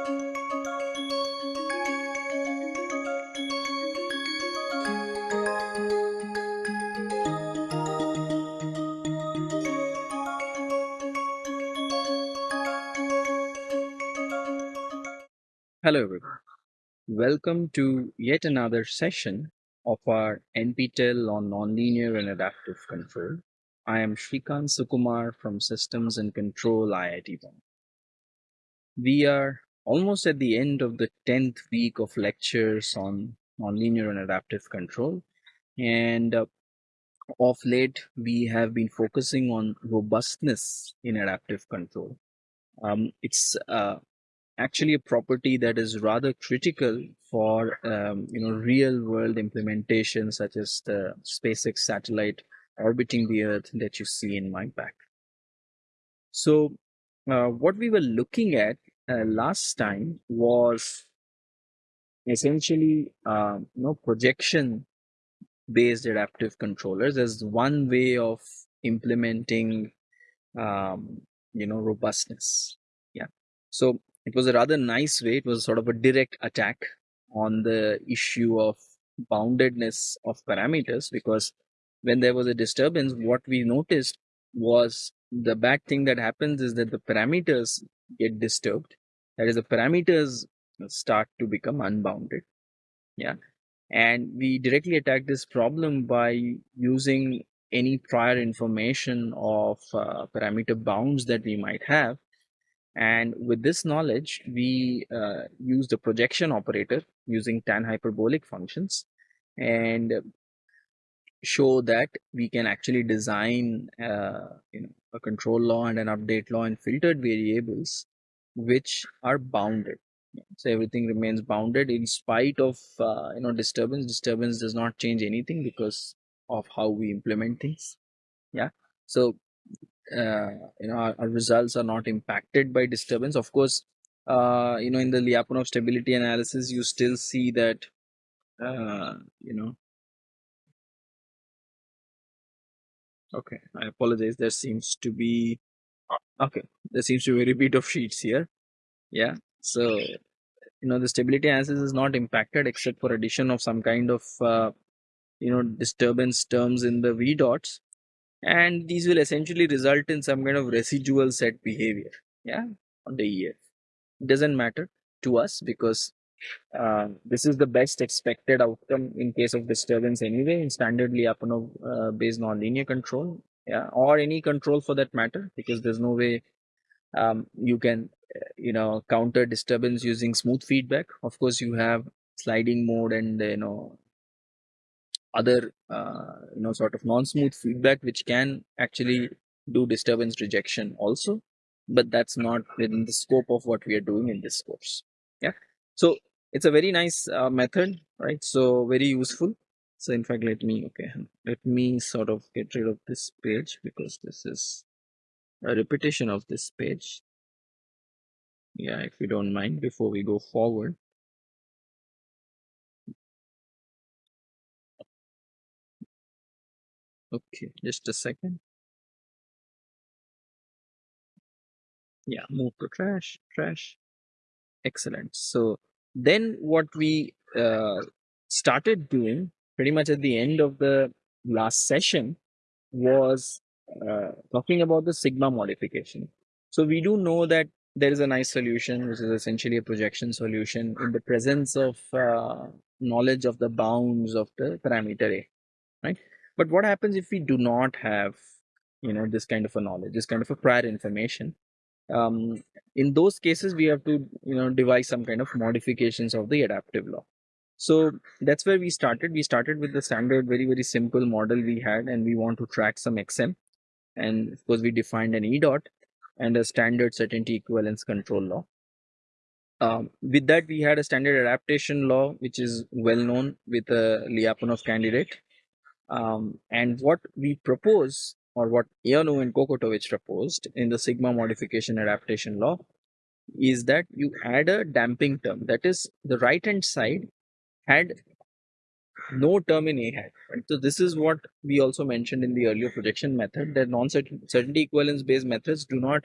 Hello everyone. Welcome to yet another session of our NPTEL on Nonlinear and Adaptive Control. I am Srikant Sukumar from Systems and Control IIT Bombay. We are almost at the end of the 10th week of lectures on nonlinear and adaptive control and uh, of late we have been focusing on robustness in adaptive control. Um, it's uh, actually a property that is rather critical for um, you know real world implementation such as the SpaceX satellite orbiting the earth that you see in my back. So uh, what we were looking at uh, last time was essentially uh, you know projection based adaptive controllers as one way of implementing um, you know robustness yeah so it was a rather nice way. It was sort of a direct attack on the issue of boundedness of parameters because when there was a disturbance, what we noticed was the bad thing that happens is that the parameters get disturbed. That is, the parameters start to become unbounded. Yeah. And we directly attack this problem by using any prior information of uh, parameter bounds that we might have and with this knowledge, we uh, use the projection operator using tan hyperbolic functions and show that we can actually design uh, you know, a control law and an update law and filtered variables which are bounded. So everything remains bounded in spite of uh, you know disturbance. Disturbance does not change anything because of how we implement things. Yeah. So uh, you know our, our, results are not impacted by disturbance of course uh, you know in the lyapunov stability analysis you still see that uh, you know okay i apologize there seems to be okay. There seems to be a repeat of sheets here. Yeah. So you know the stability analysis is not impacted except for addition of some kind of uh, you know disturbance terms in the v dots. And these will essentially result in some kind of residual set behavior. Yeah. On the EF. It doesn't matter to us because uh, this is the best expected outcome in case of disturbance anyway in standard Lyapunov uh, based nonlinear control yeah or any control for that matter because there's no way um, you can uh, you know counter disturbance using smooth feedback. Of course you have sliding mode and you know other uh, you know sort of non-smooth feedback which can actually do disturbance rejection also but that's not within the scope of what we are doing in this course. Yeah so it's a very nice uh, method right? So very useful so in fact let me okay let me sort of get rid of this page because this is a repetition of this page yeah if you don't mind before we go forward Okay, just a second. Yeah, move to trash, trash. Excellent. So then what we uh, started doing pretty much at the end of the last session was uh, talking about the sigma modification. So we do know that there is a nice solution, which is essentially a projection solution in the presence of uh, knowledge of the bounds of the parameter A, right? But what happens if we do not have, you know, this kind of a knowledge, this kind of a prior information? Um, in those cases, we have to, you know, devise some kind of modifications of the adaptive law. So that's where we started. We started with the standard, very, very simple model we had, and we want to track some XM. And of course, we defined an E dot and a standard certainty equivalence control law. Um, with that, we had a standard adaptation law, which is well known with a Lyapunov candidate. Um, and what we propose, or what Ioannou and Kokotovic proposed in the sigma modification adaptation law, is that you add a damping term. That is, the right hand side had no term in A hat. Right? So this is what we also mentioned in the earlier projection method that non-certainty equivalence based methods do not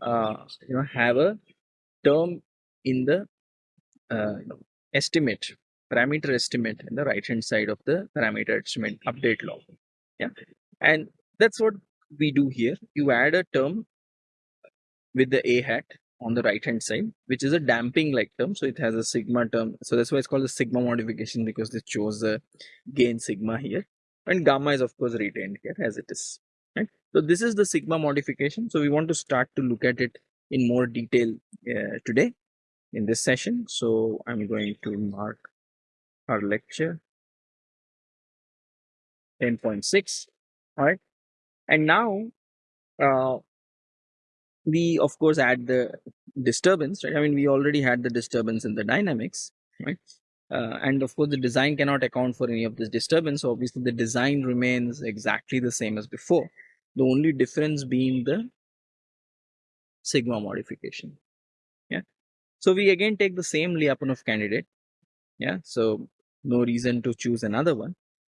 uh, you know have a term in the uh, estimate parameter estimate in the right hand side of the parameter estimate update law yeah and that's what we do here you add a term with the a hat on the right hand side which is a damping like term. So it has a sigma term. So that's why it's called the sigma modification because they chose the gain sigma here. And gamma is of course retained here as it is right? So this is the sigma modification. So we want to start to look at it in more detail uh, today in this session. So i'm going to mark our lecture 10.6 all right? And now uh, we of course add the disturbance right? I mean we already had the disturbance in the dynamics right? Uh, and of course the design cannot account for any of this disturbance. So obviously the design remains exactly the same as before. The only difference being the sigma modification. Yeah. So we again take the same lyapunov candidate. Yeah. So no reason to choose another one.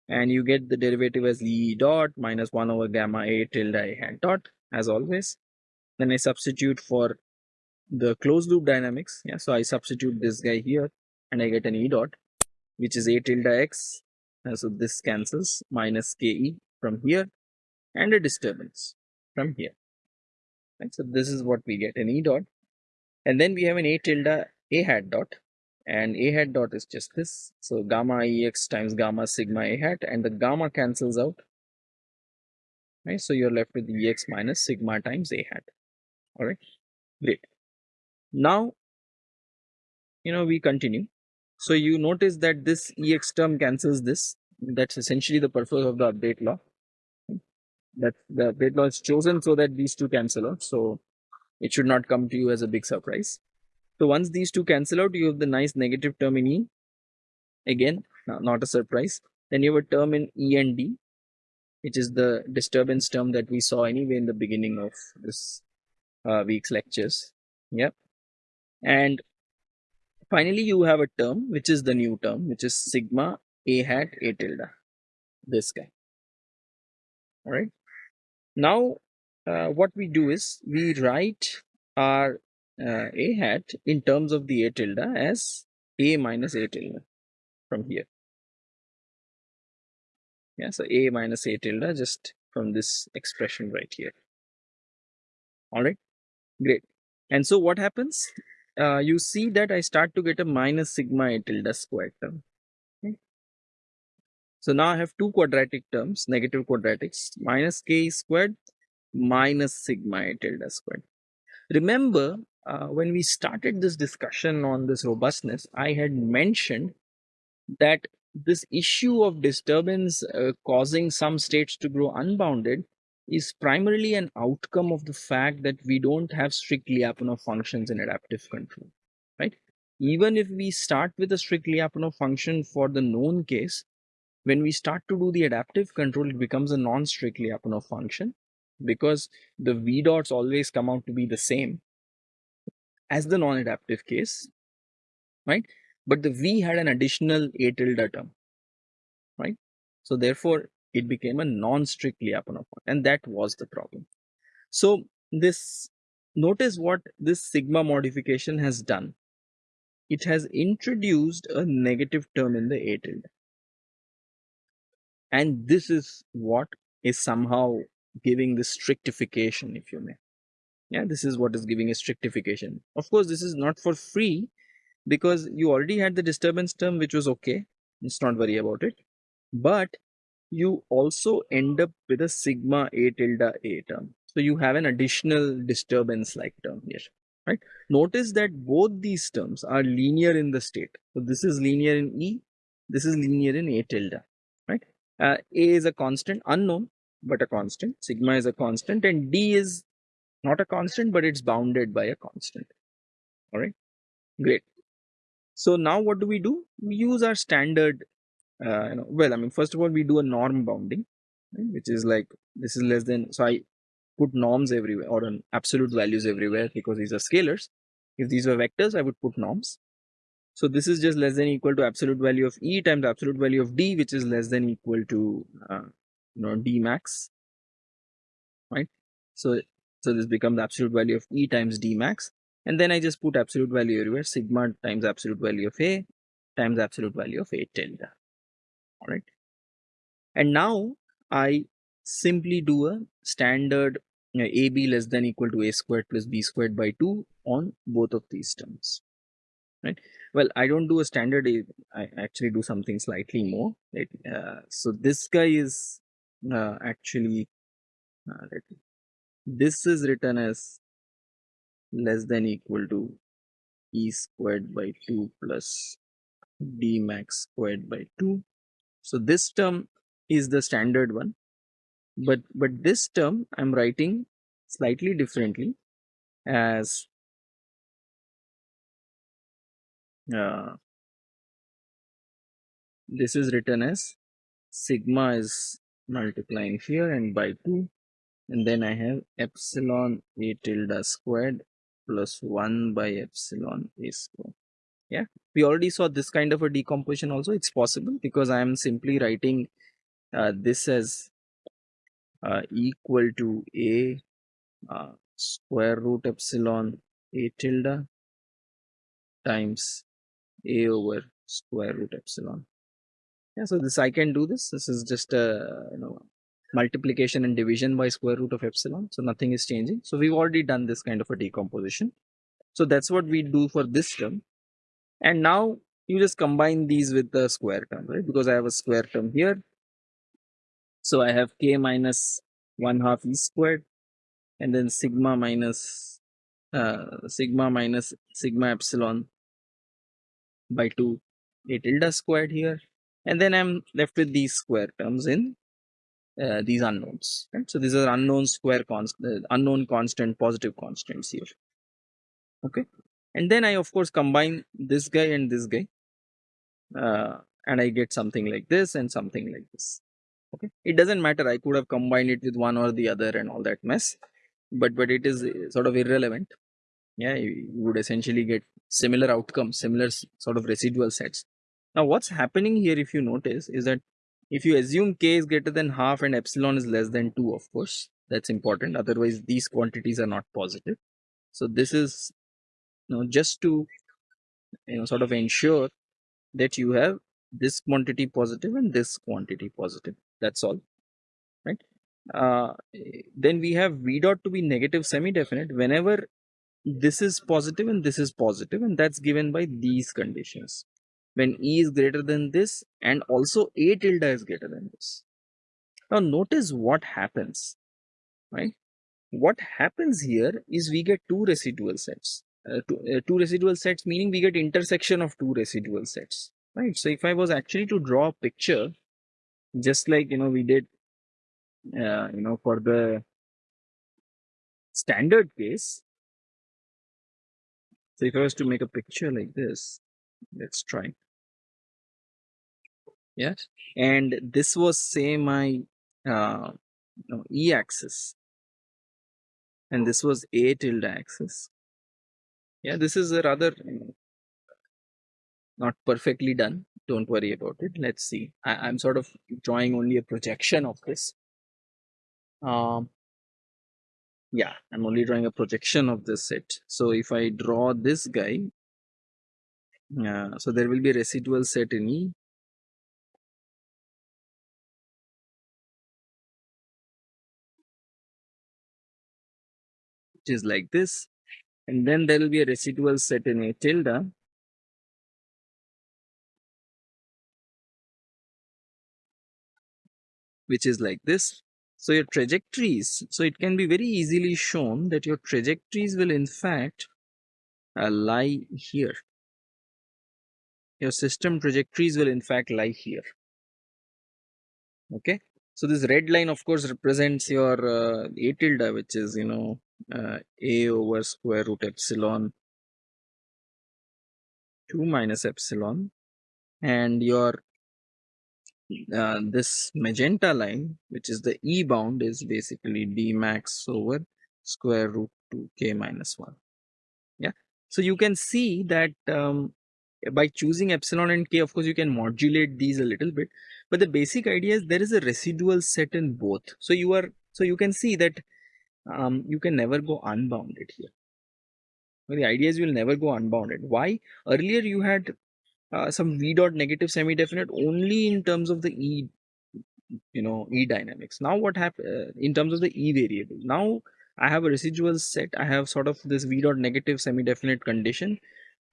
And you get the derivative as e dot minus 1 over gamma a tilde a hat dot as always then I substitute for the closed loop dynamics. Yeah, so I substitute this guy here and I get an E dot, which is A tilde X. Uh, so this cancels minus KE from here and a disturbance from here. Right, so this is what we get an E dot. And then we have an A tilde A hat dot and A hat dot is just this. So gamma EX times gamma sigma A hat and the gamma cancels out. Right, so you're left with EX minus sigma times A hat all right great. Now you know we continue. So you notice that this ex term cancels this. That's essentially the purpose of the update law. That the update law is chosen so that these two cancel out. So it should not come to you as a big surprise. So once these two cancel out you have the nice negative term in e. Again not a surprise. Then you have a term in e and d which is the disturbance term that we saw anyway in the beginning of this uh, week's lectures. Yep. And finally, you have a term, which is the new term, which is sigma a hat a tilde. This guy. All right. Now, uh, what we do is we write our uh, a hat in terms of the a tilde as a minus a tilde from here. Yeah, so a minus a tilde just from this expression right here. All right. Great. And so what happens? Uh, you see that I start to get a minus sigma a tilde squared term. So now I have two quadratic terms, negative quadratics, minus k squared minus sigma a tilde squared. Remember, uh, when we started this discussion on this robustness, I had mentioned that this issue of disturbance uh, causing some states to grow unbounded is primarily an outcome of the fact that we don't have strict Lyapunov functions in adaptive control, right? Even if we start with a strict Lyapunov function for the known case, when we start to do the adaptive control, it becomes a non-strict Lyapunov function because the V dots always come out to be the same as the non-adaptive case, right? But the V had an additional A tilde term, right? So therefore, it became a non-strict Lyapunov and that was the problem. So this notice what this sigma modification has done. It has introduced a negative term in the A tilde. And this is what is somehow giving the strictification, if you may. Yeah, this is what is giving a strictification. Of course, this is not for free because you already had the disturbance term, which was okay. Let's not worry about it. But you also end up with a sigma a tilde a term. So you have an additional disturbance like term here, right? Notice that both these terms are linear in the state. So this is linear in E, this is linear in a tilde, right? Uh, a is a constant unknown, but a constant. Sigma is a constant and D is not a constant, but it's bounded by a constant. All right, great. So now what do we do? We use our standard uh, you know, well, I mean, first of all, we do a norm bounding, right, which is like this is less than. So I put norms everywhere or an absolute values everywhere because these are scalars. If these were vectors, I would put norms. So this is just less than equal to absolute value of E times absolute value of D, which is less than equal to uh, you know D max, right? So so this becomes absolute value of E times D max. and then I just put absolute value everywhere sigma times absolute value of A times absolute value of A tilde all right? And now I simply do a standard you know, AB less than equal to A squared plus B squared by 2 on both of these terms right? Well I don't do a standard I actually do something slightly more right? Uh, so this guy is uh, actually uh, this is written as less than equal to e squared by 2 plus d max squared by 2 so this term is the standard one but but this term i'm writing slightly differently as uh, this is written as sigma is multiplying here and by 2 and then I have epsilon a tilde squared plus 1 by epsilon a squared. Yeah, we already saw this kind of a decomposition also. It's possible because I am simply writing uh, this as uh, equal to a uh, square root epsilon a tilde times a over square root epsilon. Yeah, so this I can do this. This is just a you know multiplication and division by square root of epsilon. So nothing is changing. So we've already done this kind of a decomposition. So that's what we do for this term. And now you just combine these with the square term, right? Because I have a square term here. So I have k minus 1 half e squared and then sigma minus uh, sigma minus sigma epsilon by 2 a tilde squared here and then I'm left with these square terms in uh, these unknowns right so these are unknown square constant uh, unknown constant positive constants here okay and then i of course combine this guy and this guy uh, and i get something like this and something like this. Okay? It doesn't matter. I could have combined it with one or the other and all that mess but but it is uh, sort of irrelevant. Yeah you would essentially get similar outcomes similar sort of residual sets. Now what's happening here if you notice is that if you assume k is greater than half and epsilon is less than 2 of course that's important. Otherwise these quantities are not positive. So this is know just to you know sort of ensure that you have this quantity positive and this quantity positive that's all right uh, then we have v dot to be negative semi-definite whenever this is positive and this is positive and that's given by these conditions when E is greater than this and also A tilde is greater than this. Now notice what happens, right? What happens here is we get two residual sets. Uh, two, uh, two residual sets meaning we get intersection of two residual sets, right? So if I was actually to draw a picture, just like, you know, we did, uh, you know, for the standard case, so if I was to make a picture like this, let's try. Yes? And this was say my uh, no, e axis and this was a tilde axis yeah this is a rather not perfectly done. Don't worry about it. Let's see. I, am sort of drawing only a projection of this. Um yeah i'm only drawing a projection of this set. So if i draw this guy uh, so there will be a residual set in e. Which is like this and then there will be a residual set in a tilde. Which is like this. So your trajectories so it can be very easily shown that your trajectories will in fact uh, lie here. Your system trajectories will in fact lie here. Okay so this red line of course represents your uh, a tilde which is you know uh, a over square root epsilon 2 minus epsilon. And your uh, this magenta line which is the e bound is basically d max over square root 2 k minus 1 yeah? So you can see that um, by choosing epsilon and k of course you can modulate these a little bit but the basic idea is there is a residual set in both so you are so you can see that um, you can never go unbounded here the idea is you will never go unbounded. Why? Earlier you had uh, some v dot negative semi-definite only in terms of the e, you know, e dynamics. Now what happens uh, in terms of the e variable? Now I have a residual set. I have sort of this v dot negative semi-definite condition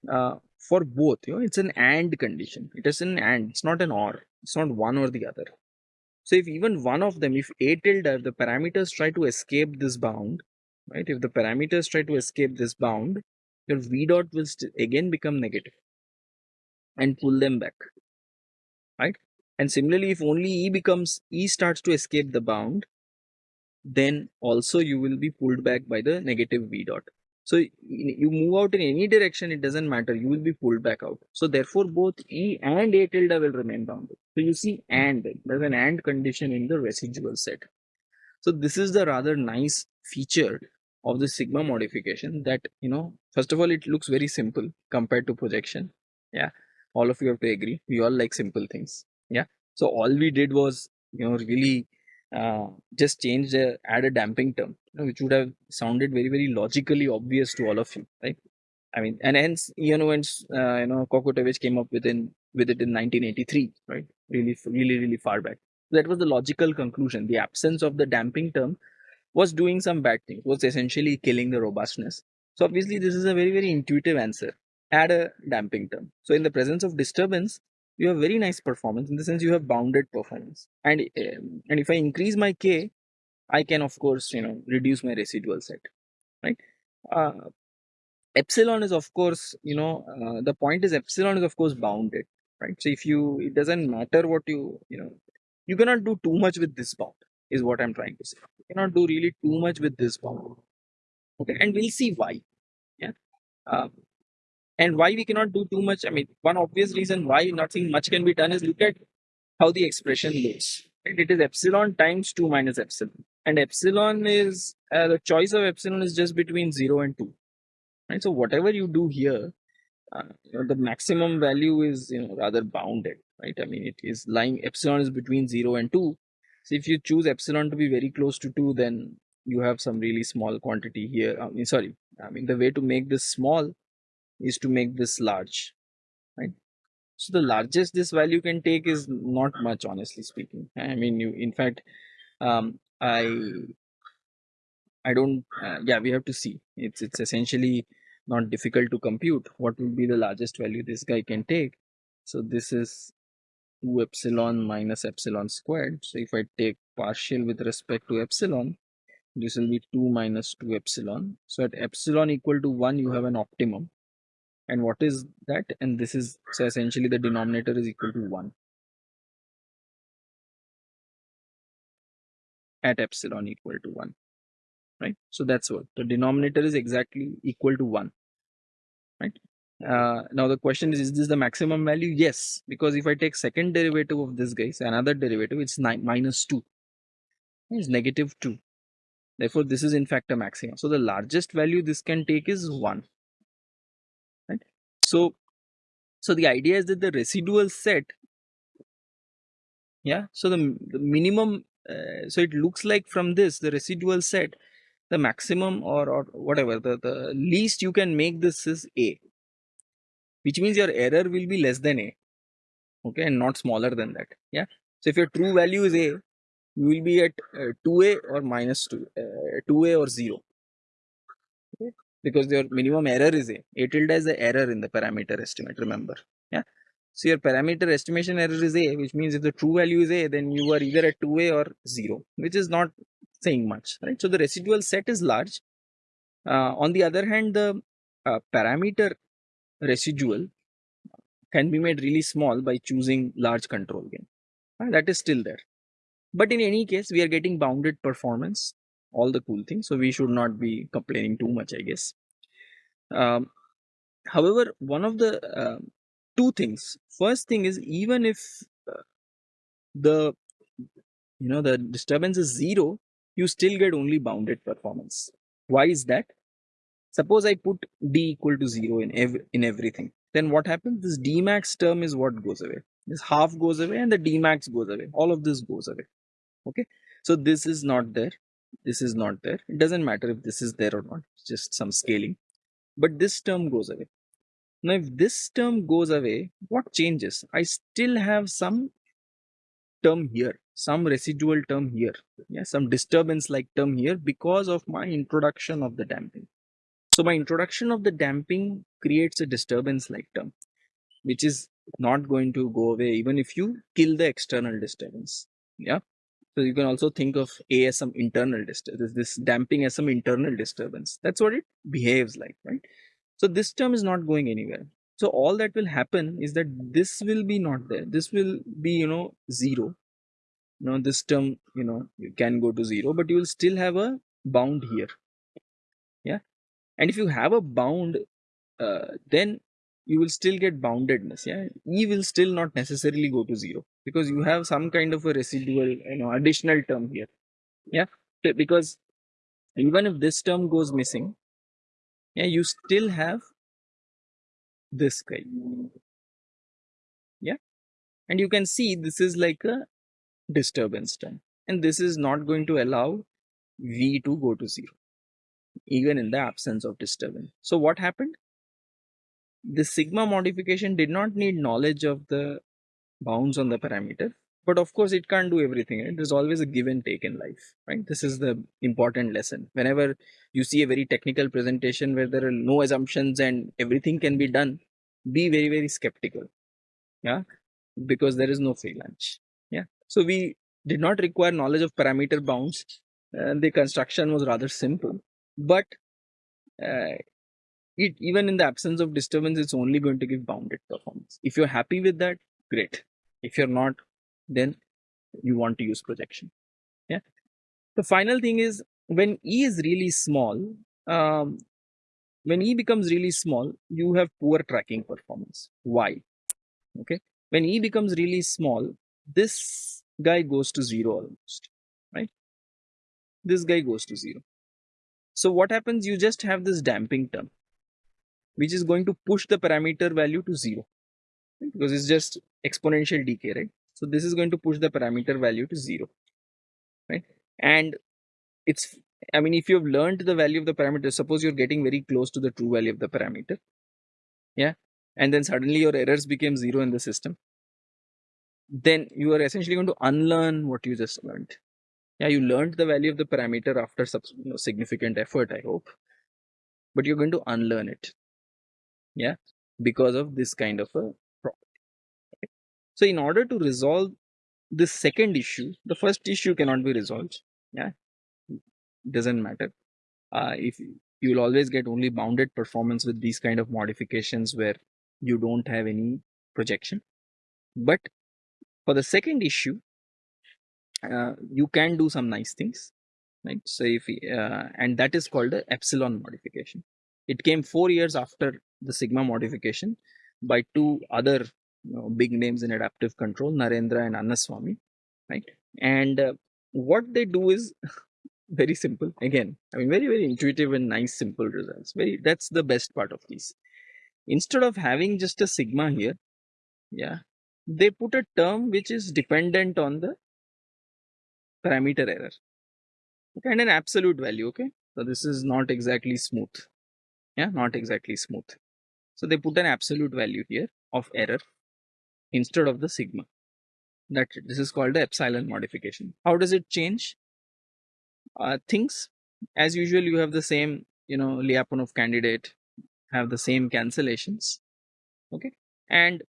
uh, for both. You know, it's an and condition. It is an and. It's not an or. It's not one or the other. So if even one of them, if a tilde, the parameters try to escape this bound, right? If the parameters try to escape this bound, your v dot will again become negative and pull them back, right? And similarly, if only e becomes e starts to escape the bound, then also you will be pulled back by the negative v dot. So you move out in any direction, it doesn't matter. You will be pulled back out. So therefore, both E and A tilde will remain bounded. So you see AND, there's an AND condition in the residual set. So this is the rather nice feature of the sigma modification that, you know, first of all, it looks very simple compared to projection. Yeah, all of you have to agree. We all like simple things. Yeah. So all we did was, you know, really uh, just change the add a damping term, you know, which would have sounded very very logically obvious to all of you, right? I mean, and hence you know, and uh, you know, Kokotovic came up with in with it in 1983, right? Really, really, really far back. That was the logical conclusion. The absence of the damping term was doing some bad things. Was essentially killing the robustness. So obviously, this is a very very intuitive answer. Add a damping term. So in the presence of disturbance, you have very nice performance in the sense you have bounded performance. And um, and if i increase my k i can of course you know reduce my residual set right? Uh, epsilon is of course you know uh, the point is epsilon is of course bounded right? So if you it doesn't matter what you you know you cannot do too much with this bound is what i'm trying to say. You cannot do really too much with this bound okay? And we'll see why yeah? Uh, and why we cannot do too much, I mean, one obvious reason why nothing much can be done is look at how the expression looks. Right? It is epsilon times 2 minus epsilon. And epsilon is, uh, the choice of epsilon is just between 0 and 2. Right? So whatever you do here, uh, you know, the maximum value is you know rather bounded, right? I mean, it is lying epsilon is between 0 and 2. So if you choose epsilon to be very close to 2, then you have some really small quantity here. I mean, sorry, I mean, the way to make this small is to make this large right? So the largest this value can take is not much honestly speaking. I mean you in fact um i i don't uh, yeah we have to see. It's it's essentially not difficult to compute what will be the largest value this guy can take. So this is 2 epsilon minus epsilon squared. So if i take partial with respect to epsilon this will be 2 minus 2 epsilon. So at epsilon equal to 1 you have an optimum and what is that? And this is so essentially the denominator is equal to 1 at epsilon equal to 1 right? So that's what the denominator is exactly equal to 1 right? Uh, now the question is is this the maximum value? Yes because if i take second derivative of this guy so another derivative it's nine minus 2 it's negative 2 therefore this is in fact a maximum. So the largest value this can take is 1 so, so the idea is that the residual set, yeah. So the, the minimum, uh, so it looks like from this the residual set, the maximum or or whatever the the least you can make this is a, which means your error will be less than a, okay, and not smaller than that. Yeah. So if your true value is a, you will be at uh, 2a or minus 2, uh, 2a or 0. Because your minimum error is a. A tilde is the error in the parameter estimate, remember. Yeah. So your parameter estimation error is a, which means if the true value is a, then you are either at 2a or 0, which is not saying much, right? So the residual set is large. Uh, on the other hand, the uh, parameter residual can be made really small by choosing large control gain. Uh, that is still there. But in any case, we are getting bounded performance all the cool things so we should not be complaining too much i guess. Um, however one of the uh, two things. First thing is even if uh, the you know the disturbance is zero you still get only bounded performance. Why is that? Suppose i put d equal to zero in every in everything. Then what happens? This d max term is what goes away. This half goes away and the d max goes away. All of this goes away. Okay? So this is not there this is not there it doesn't matter if this is there or not it's just some scaling but this term goes away. Now, if this term goes away, what changes? I still have some term here, some residual term here, yeah, some disturbance like term here because of my introduction of the damping. So my introduction of the damping creates a disturbance like term, which is not going to go away even if you kill the external disturbance. Yeah. So you can also think of A as some internal disturbance, this damping as some internal disturbance. That's what it behaves like, right? So this term is not going anywhere. So all that will happen is that this will be not there. This will be, you know, zero. You know, this term, you know, you can go to zero, but you will still have a bound here. Yeah. And if you have a bound, uh, then you will still get boundedness. Yeah. E will still not necessarily go to zero because you have some kind of a residual, you know, additional term here. Yeah. Because even if this term goes missing, yeah, you still have this guy. Yeah. And you can see this is like a disturbance term. And this is not going to allow V to go to zero, even in the absence of disturbance. So what happened? The sigma modification did not need knowledge of the bounds on the parameter but of course it can't do everything right? there's always a give and take in life right? This is the important lesson. Whenever you see a very technical presentation where there are no assumptions and everything can be done be very very skeptical yeah? Because there is no free lunch yeah? So we did not require knowledge of parameter bounds and the construction was rather simple but uh, it even in the absence of disturbance it's only going to give bounded performance. If you're happy with that great. If you're not then you want to use projection. Yeah. The final thing is when e is really small um, when e becomes really small you have poor tracking performance. Why? Okay. When e becomes really small this guy goes to zero almost right? This guy goes to zero. So what happens? You just have this damping term which is going to push the parameter value to zero right? because it's just exponential decay right so this is going to push the parameter value to zero, right? And it's, I mean, if you've learned the value of the parameter, suppose you're getting very close to the true value of the parameter, yeah, and then suddenly your errors became zero in the system, then you are essentially going to unlearn what you just learned. Yeah, you learned the value of the parameter after you know, significant effort, I hope, but you're going to unlearn it. Yeah, because of this kind of a property. so in order to resolve this second issue, the first issue cannot be resolved. Yeah, doesn't matter. Uh, if you will always get only bounded performance with these kind of modifications where you don't have any projection. But for the second issue, uh, you can do some nice things, right? So if uh, and that is called the epsilon modification. It came four years after the sigma modification by two other you know, big names in adaptive control, Narendra and Annaswamy, right? And uh, what they do is very simple. Again, I mean, very, very intuitive and nice, simple results. Very, that's the best part of these. Instead of having just a sigma here, yeah, they put a term which is dependent on the parameter error okay, and an absolute value. Okay, so this is not exactly smooth. Yeah, not exactly smooth. So they put an absolute value here of error instead of the sigma. That this is called the epsilon modification. How does it change uh, things? As usual, you have the same, you know, Lyapunov candidate, have the same cancellations, okay, and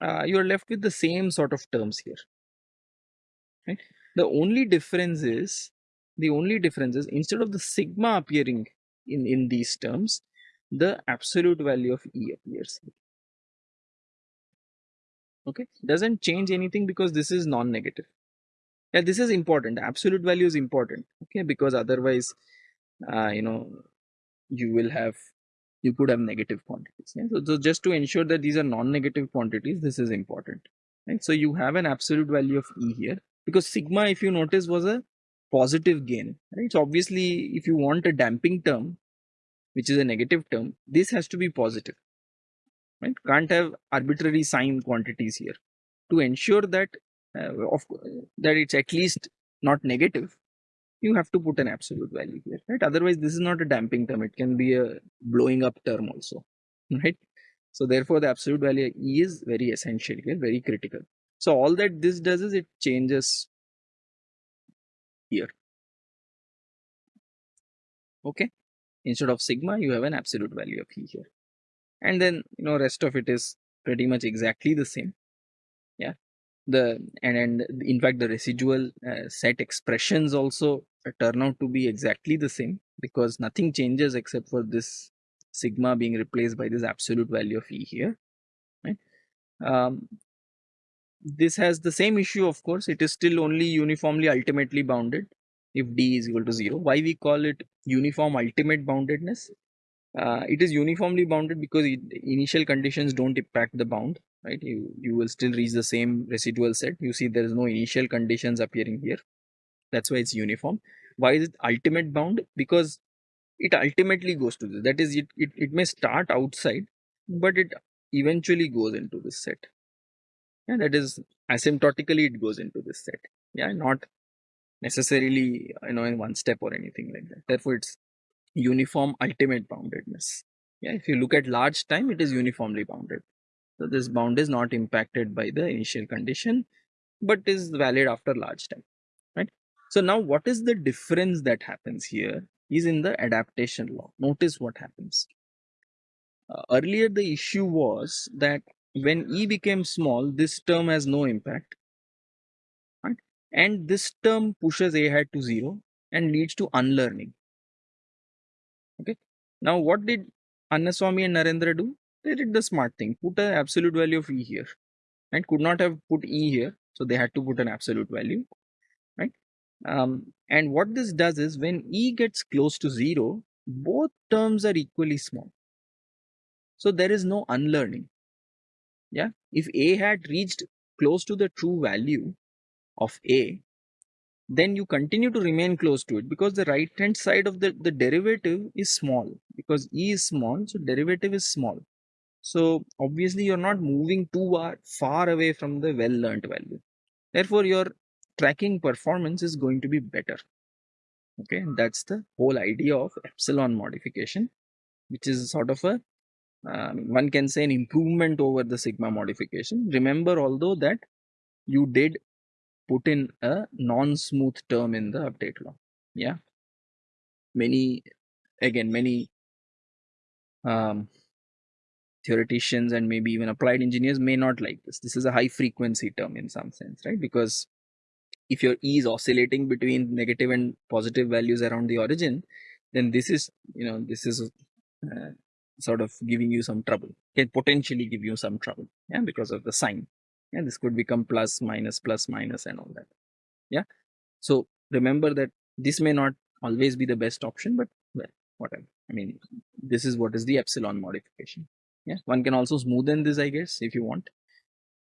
uh, you are left with the same sort of terms here. Right. The only difference is the only difference is instead of the sigma appearing in in these terms, the absolute value of e appears okay? Doesn't change anything because this is non-negative. Yeah this is important. Absolute value is important okay? Because otherwise uh, you know you will have you could have negative quantities yeah? so, so just to ensure that these are non-negative quantities this is important right? So you have an absolute value of e here because sigma if you notice was a positive gain right? So obviously if you want a damping term which is a negative term this has to be positive right can't have arbitrary sign quantities here to ensure that uh, of that it's at least not negative you have to put an absolute value here, right? Otherwise, this is not a damping term. It can be a blowing up term also, right? So therefore, the absolute value E is very essential here, very critical. So all that this does is it changes here. Okay. Instead of sigma, you have an absolute value of E here. And then, you know, rest of it is pretty much exactly the same. Yeah. The and, and in fact, the residual uh, set expressions also turn out to be exactly the same because nothing changes except for this sigma being replaced by this absolute value of E here. Right. Um, this has the same issue of course it is still only uniformly ultimately bounded if d is equal to 0 why we call it uniform ultimate boundedness? Uh, it is uniformly bounded because it, initial conditions don't impact the bound right? You you will still reach the same residual set. You see there is no initial conditions appearing here. That's why it's uniform. Why is it ultimate bound? Because it ultimately goes to this. That is it, it, it may start outside but it eventually goes into this set. Yeah that is asymptotically it goes into this set. Yeah not necessarily you know in one step or anything like that. Therefore it's uniform ultimate boundedness. Yeah if you look at large time it is uniformly bounded. So this bound is not impacted by the initial condition but is valid after large time right? So now what is the difference that happens here is in the adaptation law. Notice what happens. Uh, earlier the issue was that when e became small this term has no impact and this term pushes a hat to 0 and leads to unlearning. Okay. Now what did annaswamy and narendra do? They did the smart thing. Put an absolute value of e here and could not have put e here so they had to put an absolute value right? Um, and what this does is when e gets close to 0 both terms are equally small. So there is no unlearning. Yeah? If a had reached close to the true value of a then you continue to remain close to it because the right hand side of the, the derivative is small because e is small so derivative is small. So obviously you're not moving too far away from the well learned value. Therefore your tracking performance is going to be better. Okay that's the whole idea of epsilon modification which is sort of a um, one can say an improvement over the sigma modification. Remember although that you did put in a non-smooth term in the update law. Yeah. Many, again, many um, theoreticians and maybe even applied engineers may not like this. This is a high frequency term in some sense, right? Because if your E is oscillating between negative and positive values around the origin, then this is, you know, this is uh, sort of giving you some trouble can potentially give you some trouble yeah because of the sign yeah this could become plus minus plus minus and all that. Yeah? So remember that this may not always be the best option but well whatever. I mean this is what is the epsilon modification. Yeah? One can also smoothen this i guess if you want.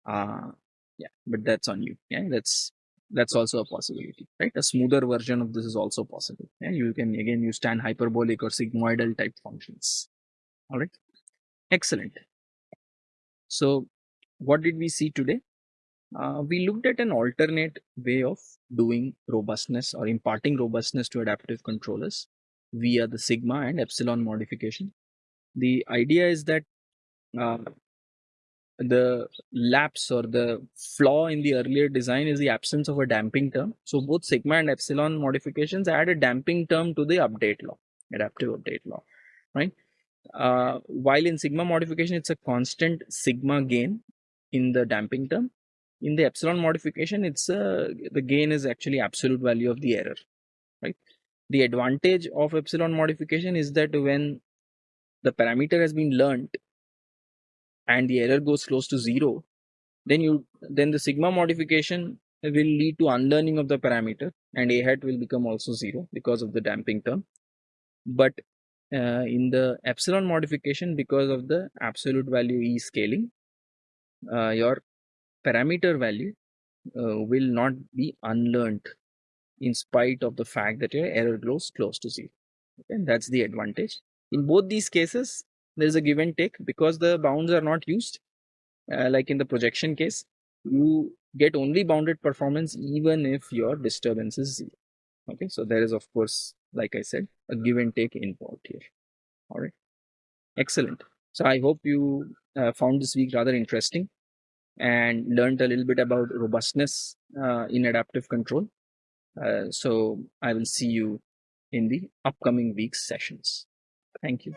Uh yeah but that's on you. Yeah? That's that's also a possibility right? A smoother version of this is also possible. Yeah? You can again use tan hyperbolic or sigmoidal type functions. All right? Excellent. So what did we see today uh, we looked at an alternate way of doing robustness or imparting robustness to adaptive controllers via the sigma and epsilon modification the idea is that uh, the lapse or the flaw in the earlier design is the absence of a damping term. So both sigma and epsilon modifications add a damping term to the update law, adaptive update law, right? uh, while in sigma modification it's a constant sigma gain in the damping term. In the epsilon modification it's a the gain is actually absolute value of the error right? The advantage of epsilon modification is that when the parameter has been learned and the error goes close to zero then you then the sigma modification will lead to unlearning of the parameter and a hat will become also zero because of the damping term. But uh, in the epsilon modification because of the absolute value e scaling uh, your parameter value uh, will not be unlearned in spite of the fact that your error goes close to zero okay? and that's the advantage in both these cases there is a give and take because the bounds are not used uh, like in the projection case you get only bounded performance even if your disturbance is zero Okay, so there is, of course, like I said, a give and take involved here. All right, excellent. So I hope you uh, found this week rather interesting and learned a little bit about robustness uh, in adaptive control. Uh, so I will see you in the upcoming week's sessions. Thank you.